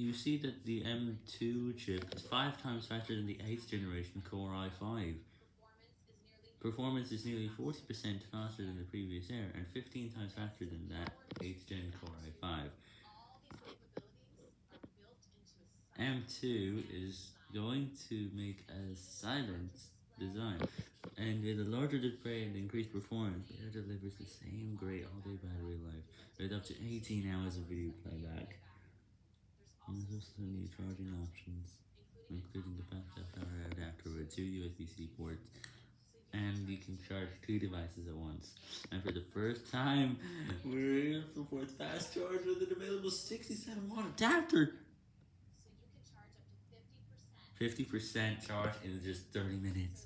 you see that the M2 chip is 5 times faster than the 8th generation Core i5. Performance is nearly 40% faster than the previous Air, and 15 times faster than that 8th gen Core i5. M2 is going to make a silent design, and with a larger display and increased performance, it delivers the same great all-day battery life, with up to 18 hours of video playback. Also new charging options, including the backup power adapter with two USB-C ports, and you can charge two devices at once. And for the first time, we're in for fast charge with an available 67 watt adapter. 50% charge in just 30 minutes.